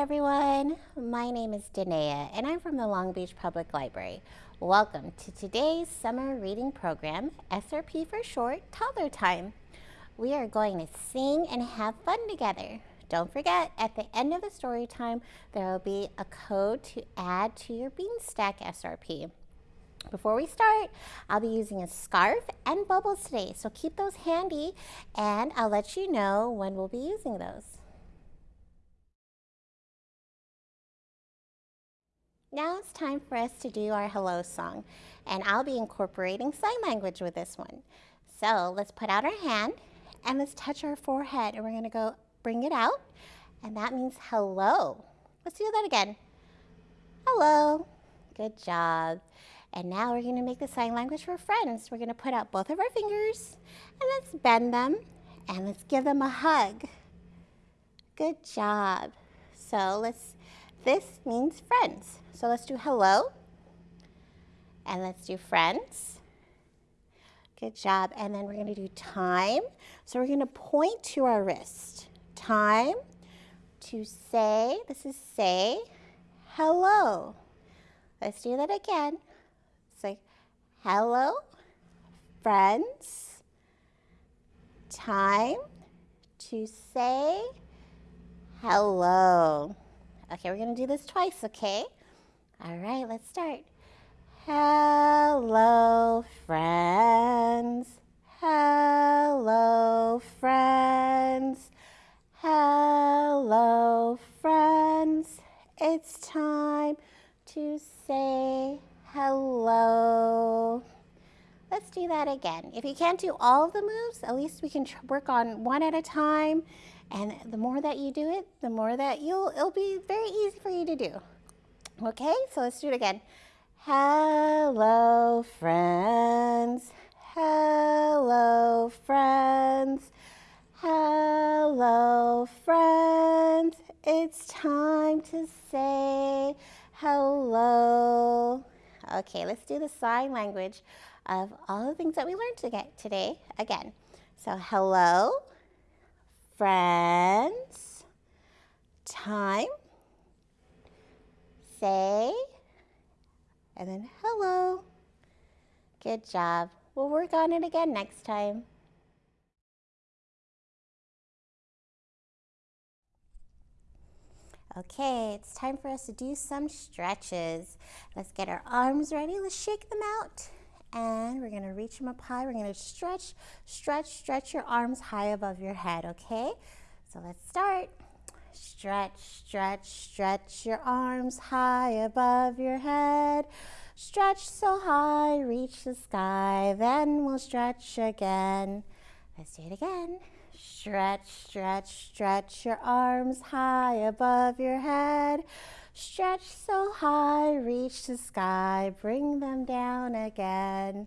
everyone. My name is Danae and I'm from the Long Beach Public Library. Welcome to today's summer reading program, SRP for short, Toddler Time. We are going to sing and have fun together. Don't forget, at the end of the story time, there will be a code to add to your Beanstack SRP. Before we start, I'll be using a scarf and bubbles today, so keep those handy and I'll let you know when we'll be using those. Now it's time for us to do our hello song, and I'll be incorporating sign language with this one. So let's put out our hand and let's touch our forehead, and we're gonna go bring it out, and that means hello. Let's do that again. Hello. Good job. And now we're gonna make the sign language for friends. We're gonna put out both of our fingers and let's bend them and let's give them a hug. Good job. So let's, this means friends. So let's do hello. And let's do friends. Good job. And then we're going to do time. So we're going to point to our wrist. Time to say, this is say, hello. Let's do that again. Say, hello, friends. Time to say hello. Okay, we're going to do this twice, okay? All right, let's start. Hello, friends. Hello, friends. Hello, friends. It's time to say hello. Let's do that again. If you can't do all of the moves, at least we can work on one at a time. And the more that you do it, the more that you'll, it'll be very easy for you to do. Okay, so let's do it again. Hello, friends. Hello, friends. Hello, friends. It's time to say hello. Okay, let's do the sign language of all the things that we learned today again. So hello, friends, time, say, and then hello. Good job. We'll work on it again next time. Okay, it's time for us to do some stretches. Let's get our arms ready. Let's shake them out. And we're gonna reach them up high. We're gonna stretch, stretch, stretch your arms high above your head, okay? So let's start. Stretch, stretch, stretch your arms high above your head. Stretch so high, reach the sky, then we'll stretch again. Let's do it again. Stretch, stretch, stretch your arms high above your head. Stretch so high, reach the sky, bring them down again.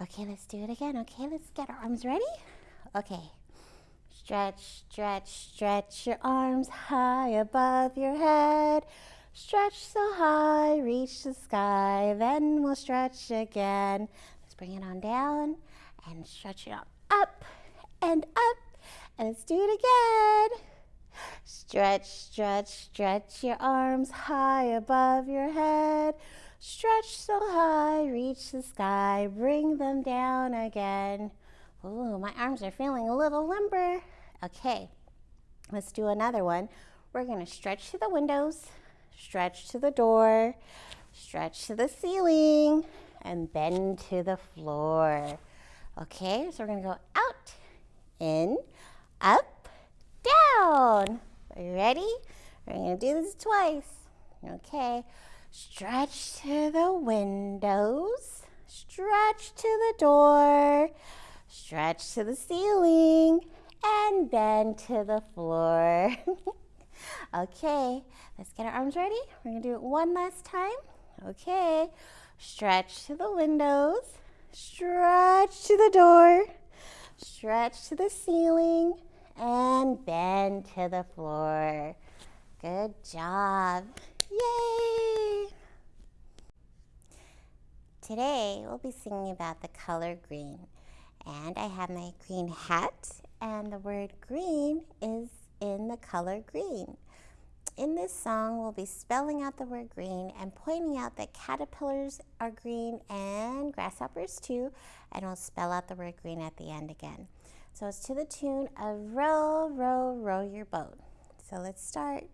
Okay, let's do it again. Okay, let's get our arms ready. Okay, Stretch, stretch, stretch your arms high above your head. Stretch so high, reach the sky, then we'll stretch again. Let's bring it on down and stretch it up, up and up. And let's do it again. Stretch, stretch, stretch your arms high above your head. Stretch so high, reach the sky, bring them down again. Ooh, my arms are feeling a little limber. Okay, let's do another one. We're gonna stretch to the windows, stretch to the door, stretch to the ceiling, and bend to the floor. Okay, so we're gonna go out, in, up, down. Are you ready? We're gonna do this twice. Okay, stretch to the windows, stretch to the door, stretch to the ceiling, and bend to the floor. okay, let's get our arms ready. We're gonna do it one last time. Okay, stretch to the windows, stretch to the door, stretch to the ceiling, and bend to the floor. Good job. Yay! Today, we'll be singing about the color green. And I have my green hat and the word green is in the color green. in this song, we'll be spelling out the word green and pointing out that caterpillars are green and grasshoppers too, and we'll spell out the word green at the end again. So it's to the tune of row, row, row your boat. So let's start.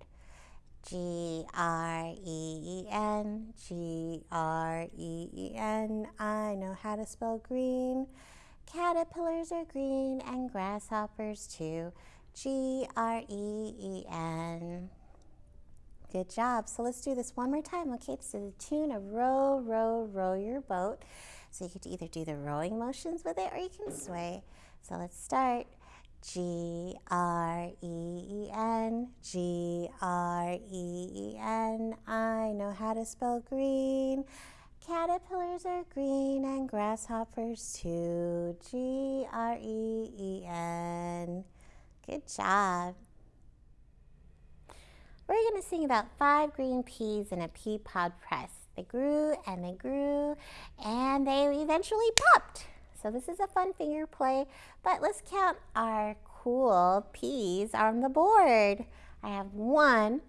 G R E E N, G R E E N. I know how to spell green. Caterpillars are green and grasshoppers too. G R E E N. Good job. So let's do this one more time. Okay, it's to the tune of row, row, row your boat. So you could either do the rowing motions with it or you can sway. So let's start. G R E E N, G R E E N. I know how to spell green. Caterpillars are green and grasshoppers too. G R E E N. Good job. We're going to sing about five green peas in a pea pod press. They grew and they grew and they eventually popped. So this is a fun finger play, but let's count our cool peas on the board. I have one,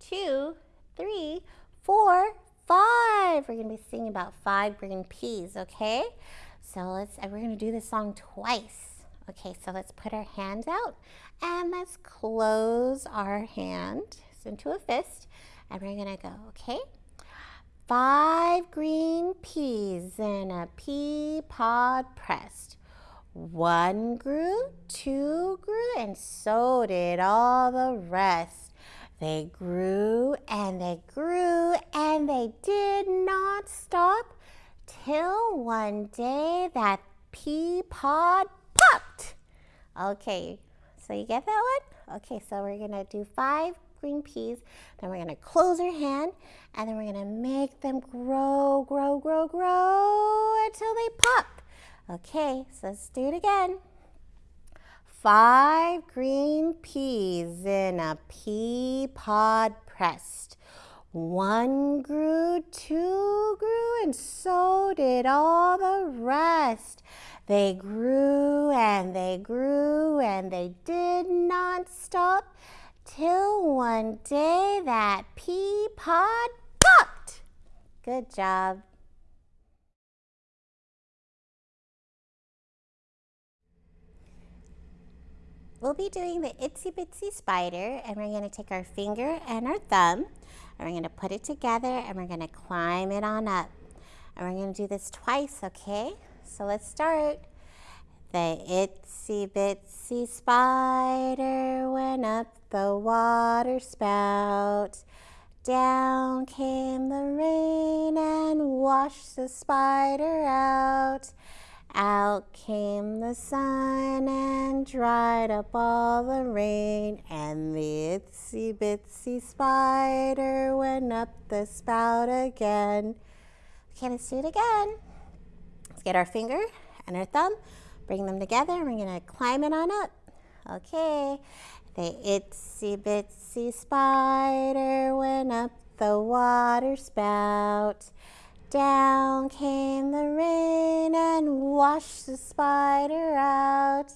two, three, four, five. We're gonna be singing about five green peas, okay? So let's, we're gonna do this song twice. Okay, so let's put our hands out and let's close our hand into a fist and we're gonna go, okay? Five green peas in a pea pod pressed. One grew, two grew, and so did all the rest. They grew and they grew and they did not stop till one day that pea pod popped. Okay, so you get that one? Okay, so we're gonna do five green peas. Then we're gonna close our hand and then we're gonna make them grow, grow, grow, grow until they pop. Okay, so let's do it again. Five green peas in a pea pod pressed. One grew, two grew, and so did all the rest. They grew and they grew and they did not stop till one day that pea pod popped. Good job. We'll be doing the itsy bitsy spider and we're going to take our finger and our thumb and we're going to put it together and we're going to climb it on up. And we're going to do this twice, okay? So let's start. The itsy bitsy spider went up the water spout. Down came the rain and washed the spider out. Out came the sun and dried up all the rain, and the itsy bitsy spider went up the spout again. Okay, let's do it again. Let's get our finger and our thumb, bring them together, and we're gonna climb it on up. Okay, the itsy bitsy spider went up the water spout. Down came the rain and washed the spider out.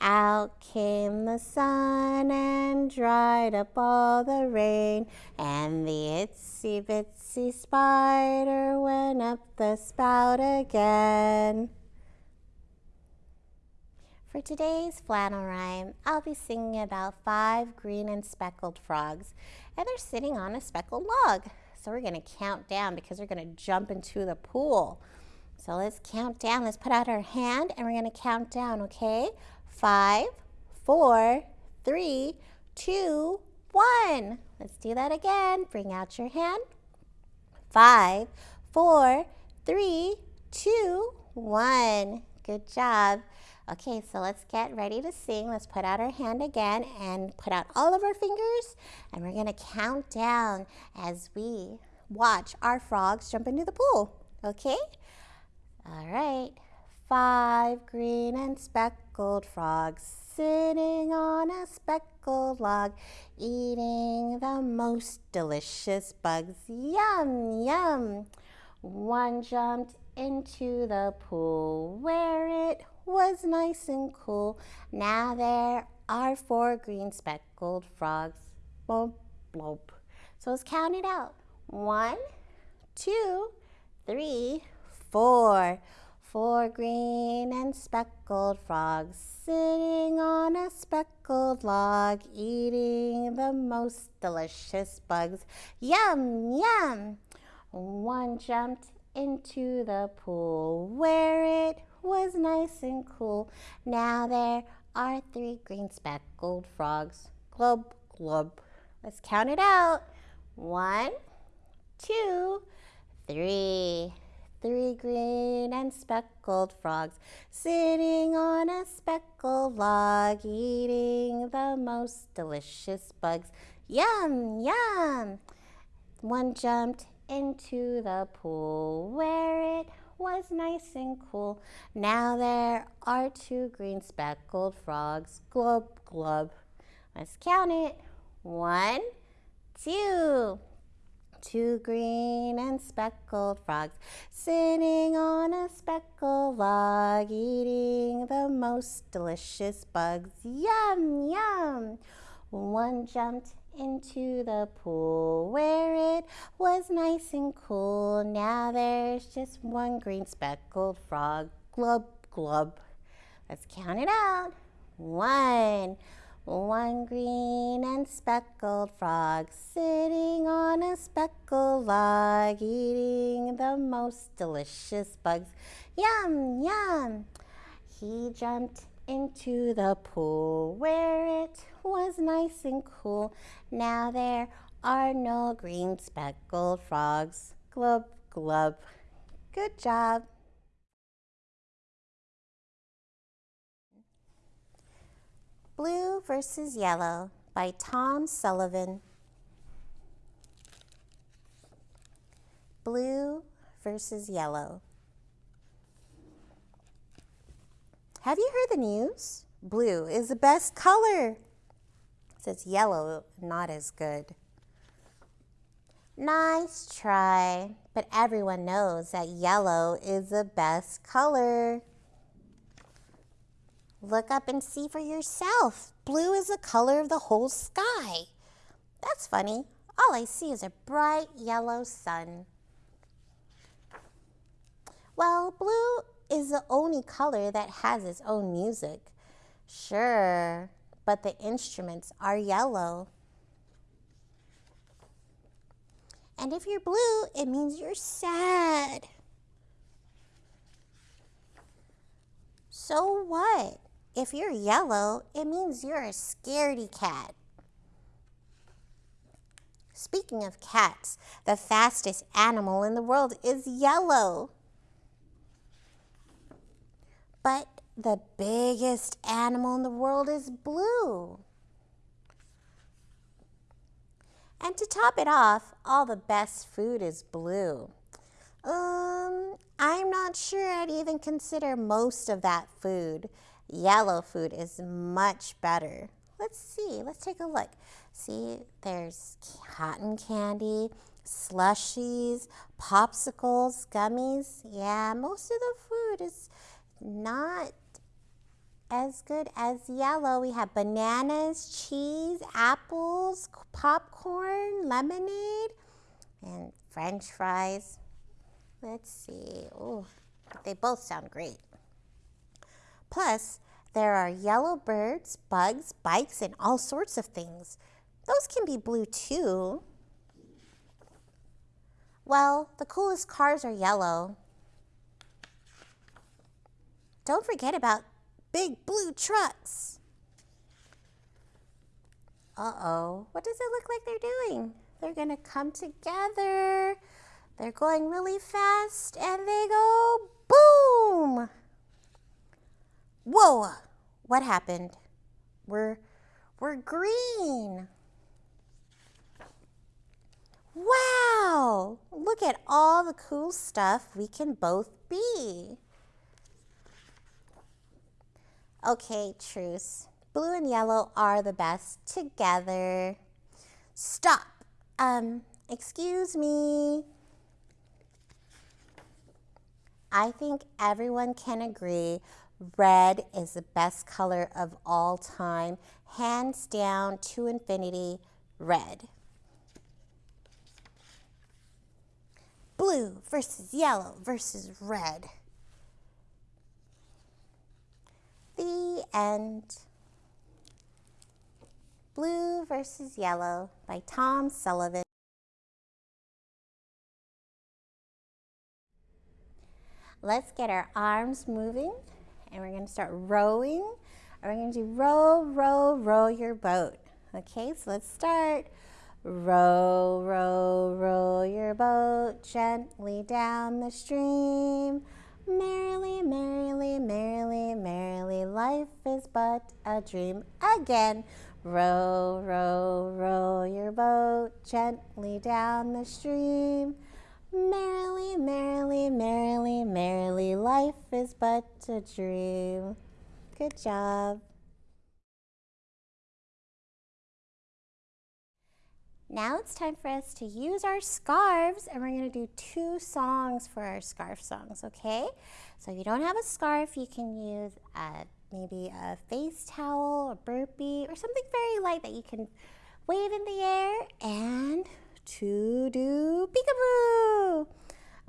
Out came the sun and dried up all the rain. And the itsy bitsy spider went up the spout again. For today's flannel rhyme, I'll be singing about five green and speckled frogs, and they're sitting on a speckled log. So we're going to count down because going to jump into the pool. So let's count down. Let's put out our hand and we're going to count down, okay? Five, four, three, two, one. Let's do that again. Bring out your hand. Five, four, three, two, one. Good job. Okay, so let's get ready to sing. Let's put out our hand again and put out all of our fingers. And we're going to count down as we watch our frogs jump into the pool. Okay? All right. Five green and speckled frogs sitting on a speckled log, eating the most delicious bugs. Yum, yum. One jumped into the pool where it was nice and cool. Now there are four green speckled frogs. Boom, blob. So let's count it out. One, two, three, four. Four green and speckled frogs sitting on a speckled log, eating the most delicious bugs. Yum, yum! One jumped into the pool where it was nice and cool. Now there are three green speckled frogs. Glub, glub. Let's count it out. One, two, three. Three green and speckled frogs sitting on a speckled log, eating the most delicious bugs. Yum, yum! One jumped into the pool where it was nice and cool. Now there are two green speckled frogs. Glub, glub. Let's count it. One, two. Two green and speckled frogs sitting on a speckled log, eating the most delicious bugs. Yum, yum. One jumped into the pool where it was nice and cool. Now there's just one green speckled frog. Glub, glub. Let's count it out. One. One green and speckled frog sitting on a speckled log, eating the most delicious bugs. Yum, yum. He jumped into the pool where it was nice and cool. Now there are no green speckled frogs. Glub, glub. Good job. Blue versus Yellow by Tom Sullivan. Blue versus Yellow. Have you heard the news? Blue is the best color. Says yellow, not as good. Nice try, but everyone knows that yellow is the best color. Look up and see for yourself. Blue is the color of the whole sky. That's funny. All I see is a bright yellow sun. Well, blue is the only color that has its own music. Sure, but the instruments are yellow. And if you're blue, it means you're sad. So what? If you're yellow, it means you're a scaredy cat. Speaking of cats, the fastest animal in the world is yellow. But the biggest animal in the world is blue. And to top it off, all the best food is blue. Um, I'm not sure I'd even consider most of that food. Yellow food is much better. Let's see, let's take a look. See, there's cotton candy, slushies, popsicles, gummies. Yeah, most of the food is not as good as yellow. We have bananas, cheese, apples, popcorn, lemonade, and french fries. Let's see. Oh, they both sound great. Plus, there are yellow birds, bugs, bikes, and all sorts of things. Those can be blue too. Well, the coolest cars are yellow. Don't forget about big blue trucks. Uh-oh, what does it look like they're doing? They're gonna come together. They're going really fast and they go boom. Whoa, what happened? We're, we're green. Wow, look at all the cool stuff we can both be. Okay, truce. Blue and yellow are the best together. Stop. Um, excuse me. I think everyone can agree red is the best color of all time. Hands down to infinity, red. Blue versus yellow versus red. The end. Blue versus Yellow by Tom Sullivan. Let's get our arms moving and we're going to start rowing. And we're going to do row, row, row your boat. Okay, so let's start. Row, row, row your boat gently down the stream. Merrily, merrily, merrily, merrily, life is but a dream. Again, row, row, row your boat gently down the stream. Merrily, merrily, merrily, merrily, life is but a dream. Good job. Now it's time for us to use our scarves and we're to do two songs for our scarf songs, okay? So if you don't have a scarf, you can use a, maybe a face towel, a burpee, or something very light that you can wave in the air and to do peekaboo.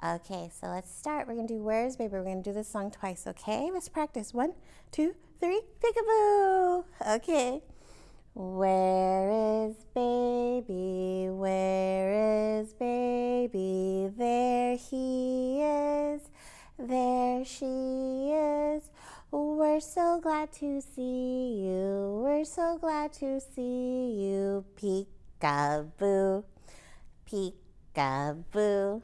Okay, so let's start. We're to do Where's Baby? We're to do this song twice, okay? Let's practice. One, two, three, peekaboo. Okay. Where is baby? Where is baby? There he is. There she is. We're so glad to see you. We're so glad to see you. Peekaboo. Peekaboo.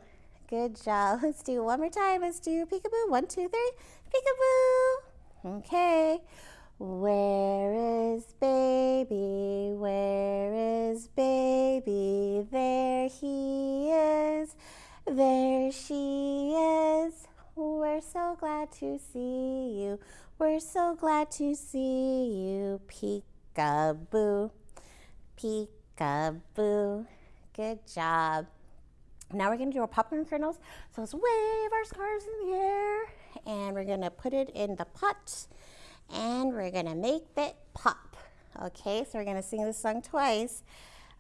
Good job. Let's do one more time. Let's do peekaboo. One, two, three. Peekaboo. Okay. Where is baby? Where is baby? There he is. There she is. We're so glad to see you. We're so glad to see you. Peekaboo. Peekaboo. Good job. Now we're going to do our popcorn kernels. So let's wave our scarves in the air and we're going to put it in the pot and we're gonna make it pop. Okay, so we're gonna sing this song twice.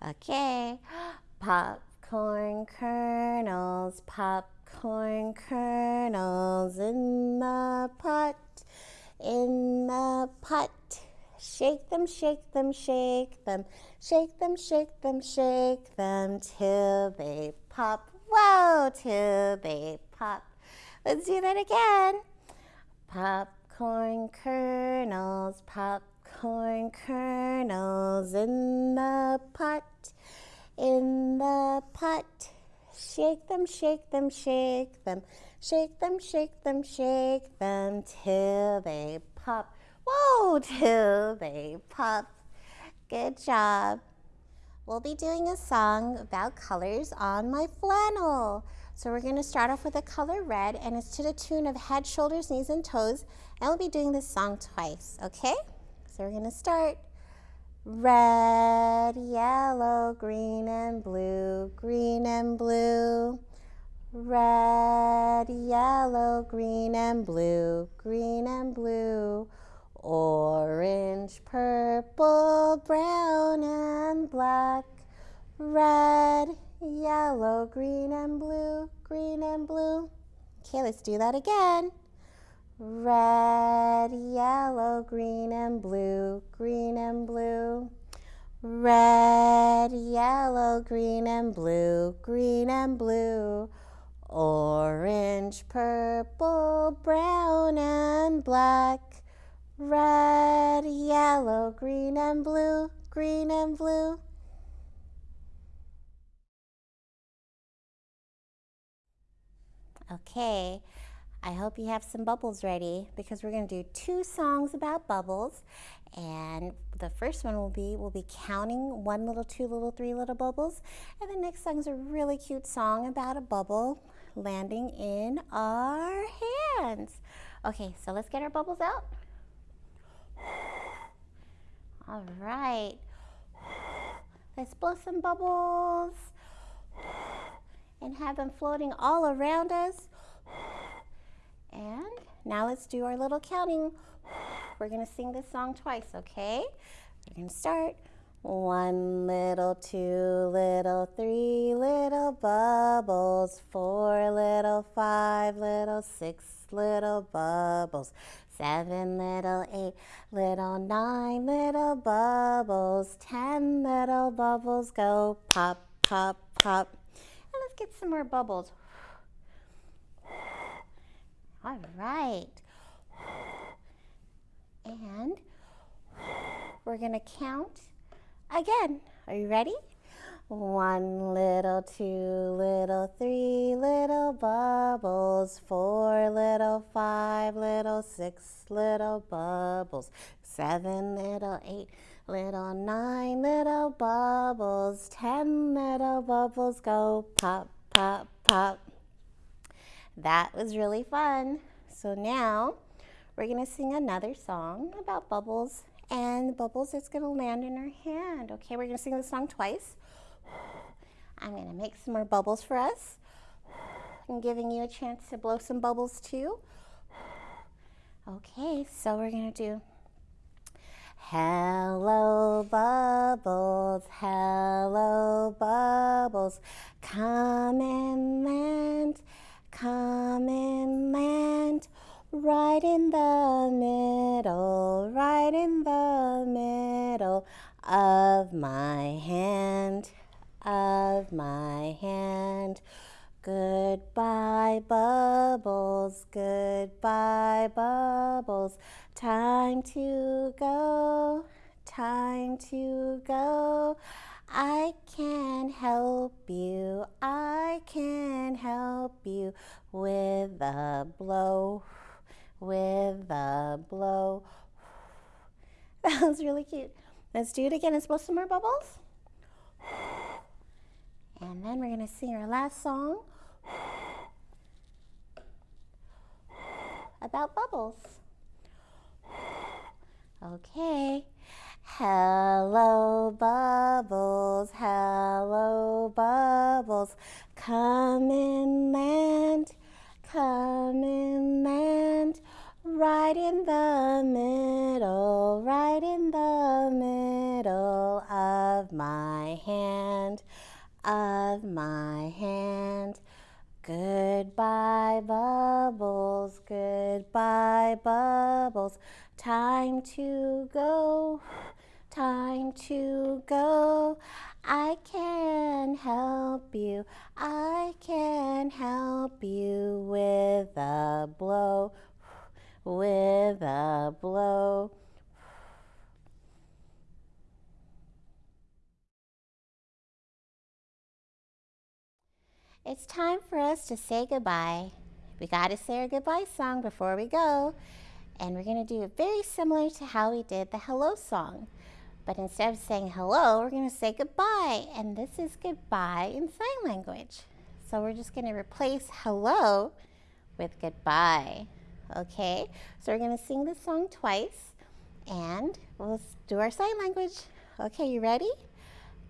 Okay, popcorn kernels, popcorn kernels in the pot, in the pot. Shake them, shake them, shake them, shake them, shake them, shake them till they pop. Whoa, till they pop. Let's do that again. Pop popcorn kernels, popcorn kernels in the pot, in the pot. Shake them, shake them, shake them, shake them, shake them, shake them till they pop. Whoa, till they pop. Good job. We'll be doing a song about colors on my flannel. So we're going to start off with the color red and it's to the tune of head, shoulders, knees, and toes. And we'll be doing this song twice, okay? So we're going to start. Red, yellow, green, and blue, green and blue. Red, yellow, green, and blue, green and blue. Orange, purple, brown, and black. Red, yellow, green and blue, green and blue. Okay, let's do that again. Red, yellow, green and blue, green and blue. Red, yellow, green and blue, green and blue. Orange, purple, brown and black. Red, yellow, green and blue, green and blue. Okay, I hope you have some bubbles ready because we're going to do two songs about bubbles. And the first one will be, we'll be counting one little, two little, three little bubbles. And the next song is a really cute song about a bubble landing in our hands. Okay, so let's get our bubbles out. All right. Let's blow some bubbles and have them floating all around us. And now let's do our little counting. We're going to sing this song twice, okay? We're going to start. One little, two little, three little bubbles, four little, five little, six little bubbles, seven little, eight little, nine little bubbles, ten little bubbles go pop, pop, pop. Let's get some more bubbles. All right. And we're going to count again. Are you ready? One little, two little, three little bubbles, four little, five little, six little bubbles, seven little, eight little, nine little bubbles, ten little bubbles go pop, pop, pop. That was really fun. So now we're going to sing another song about bubbles and the bubbles is going to land in our hand. Okay, we're going to sing the song twice. I'm going to make some more bubbles for us. I'm giving you a chance to blow some bubbles too. Okay, so we're going to do Hello bubbles, hello bubbles, come and land, come and land right in the middle, right in the middle of my hand, of my hand. Goodbye, bubbles, goodbye, bubbles. Time to go, time to go. I can help you, I can help you with a blow with a blow. That was really cute. Let's do it again. Let's blow some more bubbles. And then we're going to sing our last song about bubbles. Okay. Hello, bubbles, hello, bubbles, come and land, come and land right in the middle, right in the middle of my hand, of my hand. Goodbye, bubbles, goodbye, bubbles. Time to go, time to go. I can help you, I can help you with a blow, with a blow. It's time for us to say goodbye. We got to say our goodbye song before we go. And we're going to do it very similar to how we did the hello song. But instead of saying hello, we're going to say goodbye. And this is goodbye in sign language. So we're just going to replace hello with goodbye. Okay, so we're going to sing this song twice and we'll do our sign language. Okay, you ready?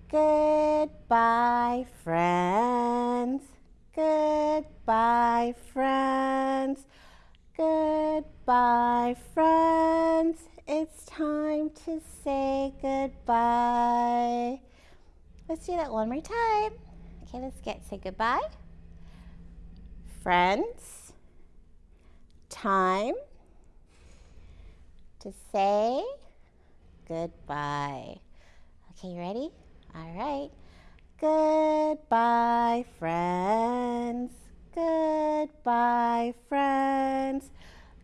Goodbye, friends. Goodbye, friends. Goodbye, friends. It's time to say goodbye. Let's do that one more time. Okay, let's get say goodbye. Friends, time to say goodbye. Okay, you ready? All right. Goodbye, friends. Goodbye, friends.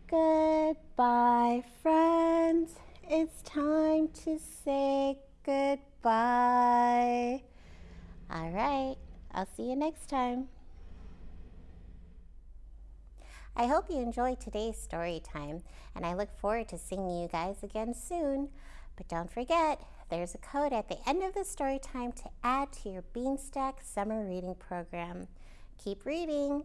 Goodbye, friends. It's time to say goodbye. All right, I'll see you next time. I hope you enjoyed today's story time, and I look forward to seeing you guys again soon. But don't forget, there's a code at the end of the story time to add to your Beanstack summer reading program. Keep reading!